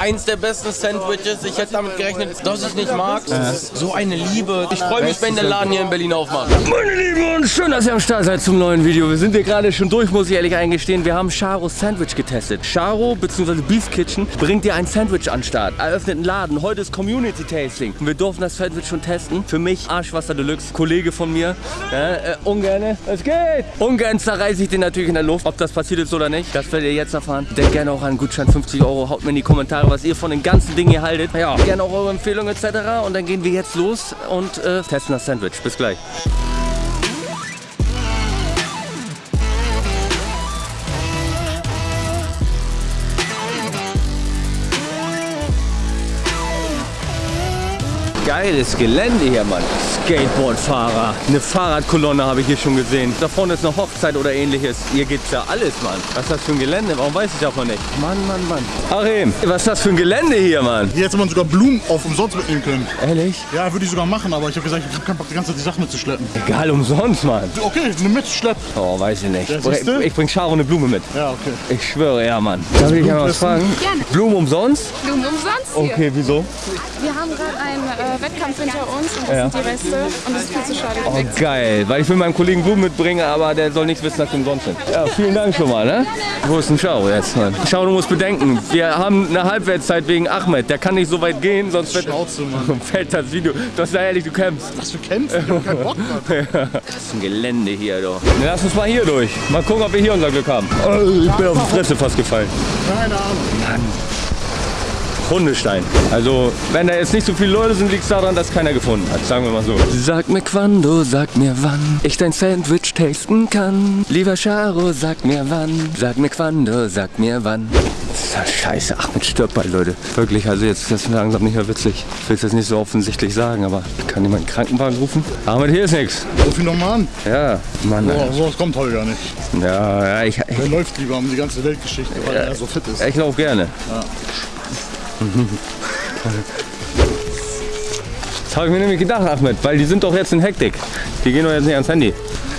eins der besten Sandwiches. Ich hätte damit gerechnet, dass ich nicht mag. So eine Liebe. Ich freue mich, wenn der Laden hier in Berlin aufmacht. Meine Lieben und schön, dass ihr am Start seid zum neuen Video. Wir sind hier gerade schon durch, muss ich ehrlich eingestehen. Wir haben Charos Sandwich getestet. Charo bzw. Beef Kitchen bringt dir ein Sandwich an den Start. Eröffnet einen Laden. Heute ist Community Tasting. Und wir durften das Sandwich schon testen. Für mich Arschwasser Deluxe. Kollege von mir. Ja, äh, ungern. Es geht. Ungern zerreiße ich den natürlich in der Luft. Ob das passiert ist oder nicht, das werdet ihr jetzt erfahren. Denkt gerne auch an Gutschein 50 Euro. Haut mir in die Kommentare, was ihr von den ganzen Dingen hier haltet. Ja, gerne auch eure Empfehlungen etc. Und dann gehen wir jetzt los und äh, testen das Sandwich. Bis gleich. Geiles Gelände hier, Mann. Skateboardfahrer. Eine Fahrradkolonne habe ich hier schon gesehen. Da vorne ist eine Hochzeit oder ähnliches. Hier gibt's ja alles, Mann. Was ist das für ein Gelände? Warum weiß ich davon nicht? Mann, Mann, Mann. Achim, was ist das für ein Gelände hier, Mann? Hier hätte man sogar Blumen auf umsonst mitnehmen können. Ehrlich? Ja, würde ich sogar machen, aber ich habe gesagt, ich habe keinen Bock, die ganze Zeit die Sachen mitzuschleppen. Egal, umsonst, Mann. Okay, eine mitschlepp. Oh, weiß ich nicht. Ja, ich, ich bring Charo eine Blume mit. Ja, okay. Ich schwöre, ja, Mann. Darf ich mal was fragen? Gerne. Blumen umsonst? Blumen umsonst hier. Okay, wieso? Wir haben gerade einen äh, Wettkampf hinter uns und das Ja. sind die Reste und das ist viel zu schade. Oh, geil. Weil ich will meinem Kollegen Blumen mitbringen, aber der soll nicht wissen, dass die umsonst sind. Ja, vielen Dank schon mal, ne? Wo ist denn Schau jetzt, Mann? Schau, du musst bedenken, wir haben eine Halbwertszeit wegen Ahmed. Der kann nicht so weit gehen, sonst fällt, Schnauze, Mann. fällt das Video. Du hast da ehrlich, du kämpfst. Was für Kämpfe? Ich hab keinen Bock, Mann. Das ist ein Gelände hier, doch. Lass uns mal hier durch. Mal gucken, ob wir hier unser Glück haben. Oh, ich bin auf die Fresse fast gefallen. Keine Ahnung. Hundestein. Also, wenn da jetzt nicht so viele Leute sind, liegt es daran, dass keiner gefunden hat. Sagen wir mal so. Sag mir quando, sag mir wann ich dein Sandwich tasten kann. Lieber Charo, sag mir wann. Sag mir quando, sag mir wann. Das ist ja scheiße. Ahmed stirbt bald, Leute. Wirklich, also jetzt ist das langsam nicht mehr witzig. Ich will es jetzt nicht so offensichtlich sagen, aber kann jemand einen Krankenwagen rufen? Ahmed, hier ist nichts. Ruf ihn nochmal an. Ja, Mann. Boah, sowas kommt heute gar nicht. Ja, ja, ich, ich, Er läuft lieber um die ganze Weltgeschichte, weil er so fit ist. ich laufe gerne. Das habe ich mir nämlich gedacht, Ahmed, weil die sind doch jetzt in Hektik. Die gehen doch jetzt nicht ans Handy.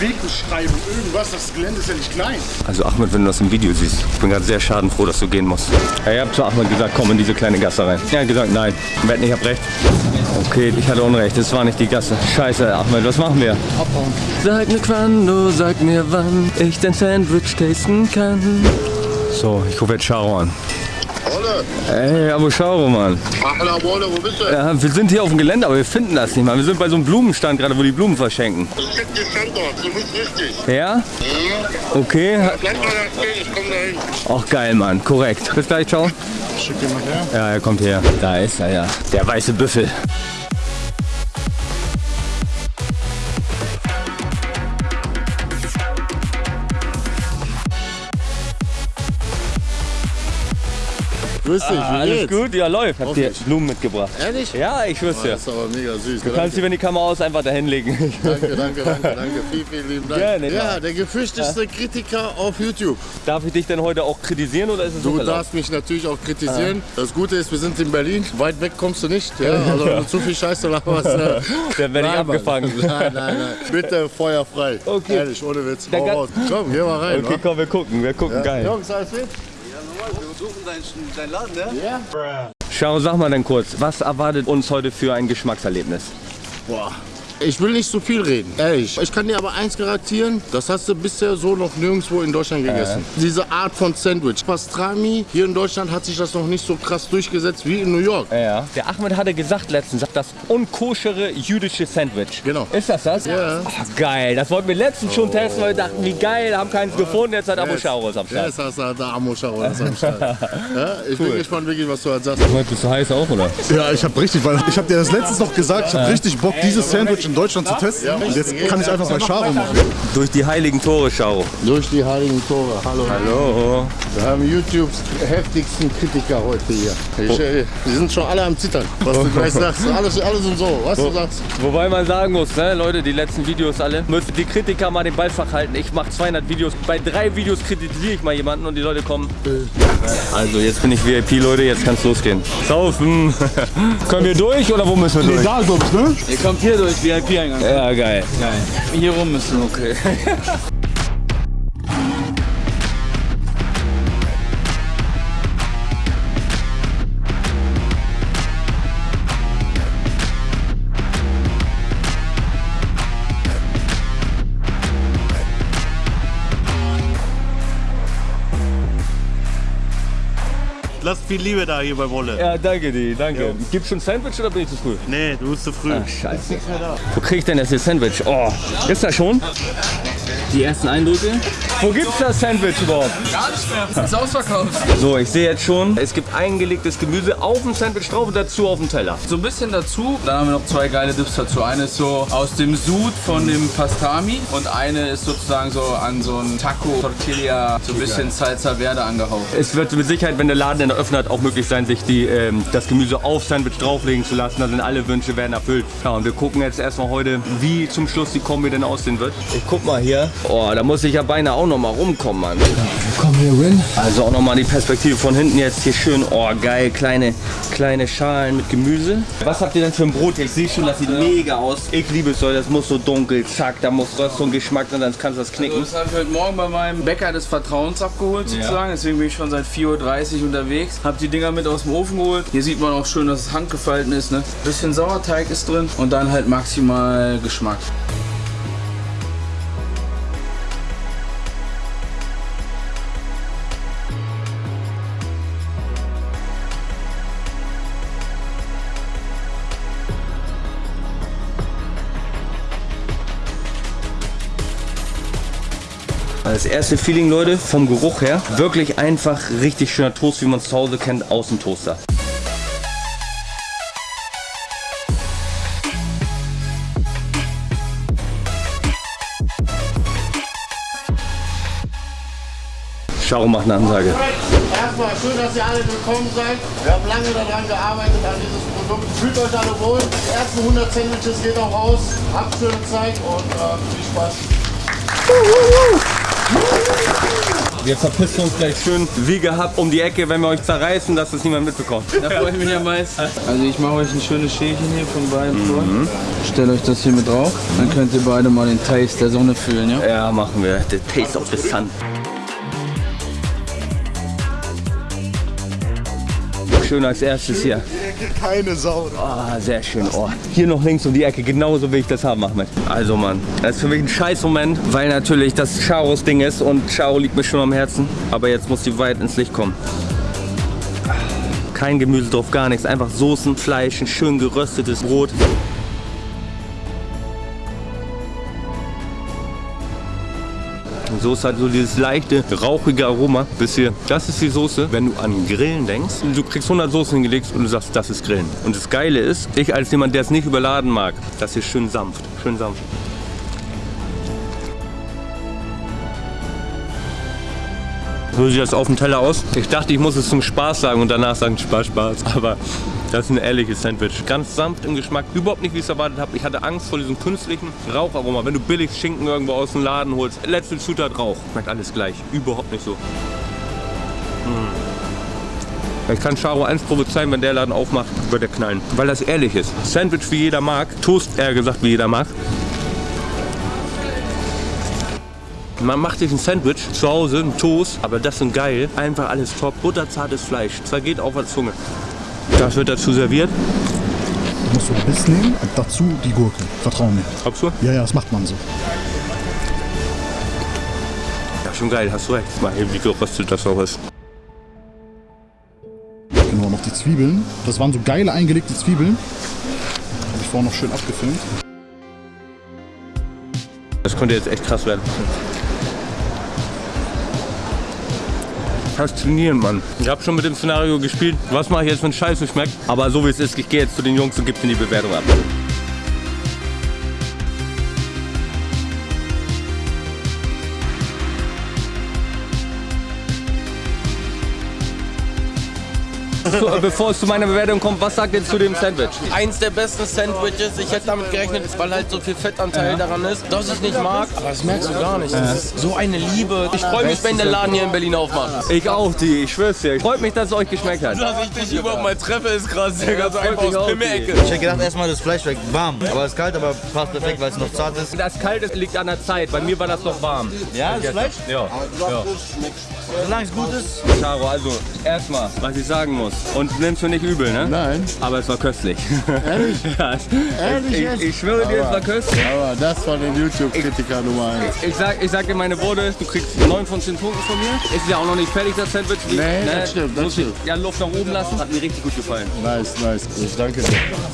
Wegbeschreibung, irgendwas, das Gelände ist ja nicht klein. Also Ahmed, wenn du das im Video siehst, ich bin gerade sehr schadenfroh, dass du gehen musst. Ja, ihr habt zu Ahmed gesagt, komm in diese kleine Gasse rein. Er hat gesagt, nein. Wetten, ich hab recht. Okay, ich hatte Unrecht, es war nicht die Gasse. Scheiße, Ahmed, was machen wir? Abhauen. Sag mir quando, sag mir wann ich dein Sandwich tasten kann. So, ich rufe jetzt Charo an. Olle, Ey, aber Charo, Mann. Achla Wolle, wo bist du? Ja, wir sind hier auf dem Gelände, aber wir finden das nicht, Mann. Wir sind bei so einem Blumenstand gerade, wo die Blumen verschenken. Ich check den Standort, du bist richtig. Ja? Okay. Bleib mal da stehen, ich komm dahin. Auch geil, Mann. Korrekt. Bis gleich, ciao. Schick den mal her. Ja, er kommt her. Da ist er, ja. Der weiße Büffel. Grüß dich, wie Alles geht's? gut? Ja, läuft. Hab dir Hoffentlich. Blumen mitgebracht. Ehrlich? Ja, ich schwör's dir. Das ist aber mega süß. Du kannst sie, wenn die Kamera aus, einfach dahin legen. Danke, danke, danke, danke. Vielen, vielen lieben Dank. Gerne, ja, klar. der gefürchtetste Kritiker auf YouTube. Darf ich dich denn heute auch kritisieren oder ist es Du darfst mich natürlich auch kritisieren. Das Gute ist, wir sind in Berlin. Weit weg kommst du nicht. Ja? Also du zu viel Scheiße laberst. äh, Dann werde ich abgefangen. Nein, nein, nein. Bitte Feuer frei. Okay. Ehrlich, ohne Witz. Hau raus. Komm, geh mal rein. Okay, wa? komm, wir gucken. Wir gucken, geil. Jungs, alles fit? Schau, sag mal dann kurz, was erwartet uns heute für ein Geschmackserlebnis? Boah. Ich will nicht so viel reden, ehrlich. Ich kann dir aber eins garantieren, das hast du bisher so noch nirgendwo in Deutschland gegessen. Diese Art von Sandwich. Pastrami, hier in Deutschland hat sich das noch nicht so krass durchgesetzt wie in New York. Ja. Der Ahmed hatte gesagt letztens, das unkoschere jüdische Sandwich. Genau. Ist das das? Ja. Oh, geil, das wollten wir letztens schon testen, weil wir dachten, wie geil, haben keins gefunden, jetzt hat Abu Schaurus am Start. Jetzt hast du da Amo-Schau am Start. Ja, ich bin gespannt, wirklich, was du halt sagst. Bist du heiß auch, oder? Ja, ich habe richtig, weil ich habe dir das letztens noch gesagt, ich habe richtig Bock, dieses Sandwich in Deutschland zu testen. Und jetzt kann ich einfach bei Charo machen. Durch die heiligen Tore, Schau. Durch die heiligen Tore. Hallo. Hallo. Wir haben YouTubes heftigsten Kritiker heute hier. Ich, äh, die sind schon alle am Zittern, was du gleich sagst. Alles, alles und so, was du sagst. Wobei man sagen muss, ne, Leute, die letzten Videos alle, müssen die Kritiker mal den Ball halten. Ich mache 200 Videos, bei drei Videos kritisiere ich mal jemanden und die Leute kommen. Also jetzt bin ich VIP, Leute, jetzt kann's losgehen. Saufen. Können wir durch oder wo müssen wir durch? Ich, ne? Ihr kommt hier durch, VIP-Eingang. Ja, geil. Geil. Hier rum müssen wir. Okay. lasst viel Liebe da hier bei Wolle. Ja, danke dir, danke. Gibt's schon Sandwich oder bin ich zu früh? Nee, du bist zu früh. Ach, scheiße. Wo krieg ich denn das hier Sandwich? Oh, ist das schon? Die ersten Eindrücke? Wo gibt's das Sandwich überhaupt? Gar nicht mehr. Das ist ausverkauft. So, ich sehe jetzt schon, es gibt eingelegtes Gemüse auf dem Sandwich drauf und dazu auf dem Teller. So ein bisschen dazu. Dann haben wir noch zwei geile Dips dazu. Eine ist so aus dem Sud von dem Pastami und eine ist sozusagen so an so ein Taco Tortilla, so ein bisschen Salsa Verde angehaucht. Es wird mit Sicherheit, wenn der Laden den eröffnet, auch möglich sein, sich die, ähm, das Gemüse auf Sandwich drauflegen zu lassen. Da sind alle Wünsche werden erfüllt. Ja, und wir gucken jetzt erstmal heute, wie zum Schluss die Kombi denn aussehen wird. Ich guck mal hier. Oh, da muss ich ja beinahe auch noch mal rumkommen, Mann. Komm hier, Rin. Also auch noch mal die Perspektive von hinten jetzt hier schön. Oh, geil, kleine, kleine Schalen mit Gemüse. Was habt ihr denn für ein Brot? Ich sehe schon, das sieht mega aus. Ich liebe es so, das muss so dunkel, zack, da muss Röstung, Geschmack drin, sonst kannst du das knicken. das habe ich heute Morgen bei meinem Bäcker des Vertrauens abgeholt sozusagen. Deswegen bin ich schon seit 4.30 Uhr unterwegs. Hab die Dinger mit aus dem Ofen geholt. Hier sieht man auch schön, dass es handgefalten ist. Ne? Bisschen Sauerteig ist drin und dann halt maximal Geschmack. Das erste Feeling, Leute, vom Geruch her, wirklich einfach richtig schöner Toast, wie man es zu Hause kennt, aus dem Toaster. Schau macht eine Ansage. Erstmal schön, dass ihr alle willkommen seid. Wir haben lange daran gearbeitet, an dieses Produkt. Fühlt euch alle wohl. Die ersten 100 Sandwiches gehen auch raus. Habt schöne Zeit und äh, viel Spaß. Wir verpissen uns gleich schön wie gehabt um die Ecke, wenn wir euch zerreißen, dass das niemand mitbekommt. Da freue ich mich am meisten. Also ich mache euch ein schönes Schälchen hier von beiden vor. Stellt euch das hier mit drauf. Dann könnt ihr beide mal den Taste der Sonne fühlen, ja? Ja, machen wir. The Taste of the Sun. Schön als erstes hier. Keine Sau. Ah, sehr schön. Oh. Hier noch links um die Ecke, genauso will ich das haben, Ahmed. Also Mann, das ist für mich ein scheiß Moment, weil natürlich das Charos Ding ist und Charo liegt mir schon am Herzen. Aber jetzt muss die weit ins Licht kommen. Kein Gemüse drauf, gar nichts. Einfach Soßen, Fleisch, ein schön geröstetes Brot. Soße hat so dieses leichte, rauchige Aroma bis hier. Das ist die Soße, wenn du an Grillen denkst. Du kriegst 100 Soßen hingelegt und du sagst, das ist Grillen. Und das Geile ist, ich als jemand, der es nicht überladen mag, das ist schön sanft, schön sanft. So sieht das auf dem Teller aus. Ich dachte, ich muss es zum Spaß sagen und danach sagen, Spaß, Spaß. Aber das ist ein ehrliches Sandwich. Ganz sanft im Geschmack. Überhaupt nicht, wie ich es erwartet habe. Ich hatte Angst vor diesem künstlichen Raucharoma. Wenn du billig Schinken irgendwo aus dem Laden holst, letzte Zutat Rauch. Schmeckt alles gleich. Überhaupt nicht so. Mm. Ich kann Charo eins prophezeien, wenn der Laden aufmacht, wird er knallen. Weil das ehrlich ist. Sandwich wie jeder mag. Toast eher gesagt wie jeder mag. Man macht sich ein Sandwich zu Hause, ein Toast, aber das sind geil. Einfach alles top. Butterzartes Fleisch. Zergeht auf der Zunge. Das wird dazu serviert. Du musst so ein Biss nehmen und dazu die Gurke. Vertrau mir. Glaubst du? Ja, ja, das macht man so. Ja, schon geil, hast du recht. Mal eben, wie geröstet das auch ist. Genau, noch die Zwiebeln. Das waren so geile eingelegte Zwiebeln. Habe ich vorhin noch schön abgefilmt. Das könnte jetzt echt krass werden. Faszinierend, Mann. Ich habe schon mit dem Szenario gespielt. Was mache ich jetzt, wenn Scheiße schmeckt? Aber so wie es ist, ich gehe jetzt zu den Jungs und gebe denen die Bewertung ab. Äh, bevor es zu meiner Bewertung kommt, was sagt ihr zu dem Sandwich? Eins der besten Sandwiches. Ich hätte damit gerechnet, weil halt so viel Fettanteil daran ist, dass ich nicht mag. Aber das merkst du gar nicht. Das ist so eine Liebe. Ich freue mich, wenn der Laden hier in Berlin aufmacht. Ich auch, die. Ich schwör's dir. Freut mich, dass es euch geschmeckt hat. Dass ich dich überhaupt mal treffe, ist krass. Der ganz einfach aus Pimmelecke. Ich hätte gedacht, erstmal das Fleisch weg, warm. Aber es ist kalt, aber passt perfekt, weil es noch zart ist. Das Kalte liegt an der Zeit. Bei mir war das noch warm. Ja, das Fleisch? Ja. Solange es gut ist. Charo, also erstmal, was ich sagen muss. Und nimmst du nicht übel, ne? Nein. Aber es war köstlich. Ehrlich? ja, Ehrlich ich, jetzt? ich schwöre dir, es war köstlich. Aber das war der YouTube-Kritiker Nummer 1. Ich sag, ich sag dir meine Worte, du kriegst 9 von 10 Punkten von mir. Ist ja auch noch nicht fertig, das Sandwich. Wie- Nee, das stimmt, das muss ich stimmt. Ja, Luft nach oben lassen. Hat mir richtig gut gefallen. Nice, nice. Ich danke dir.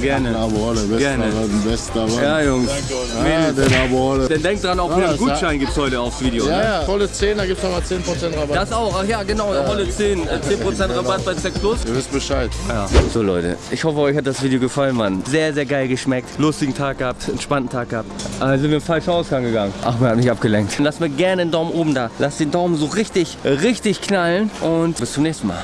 Gerne. Abuole, bester Gerne. Mann, bester Mann. Ja, Jungs. Ah, den Abuole. Denn denk dran, auch wieder Ja, einen das- Gutschein gibt's heute aufs Video. Ja, Ne? ja. Volle 10, da gibt's nochmal 10% Rabatt. Das auch, ach ja, genau, Rolle 10. äh, 10% Rabatt bei Sex Plus. Ihr wisst Bescheid. Ja. So Leute, ich hoffe euch hat das Video gefallen, Mann. Sehr, sehr geil geschmeckt. Lustigen Tag gehabt, entspannten Tag gehabt. Also sind wir im falschen Ausgang gegangen. Ach, mir hat mich abgelenkt. Lasst mir gerne einen Daumen oben da. Lasst den Daumen so richtig, richtig knallen und bis zum nächsten Mal.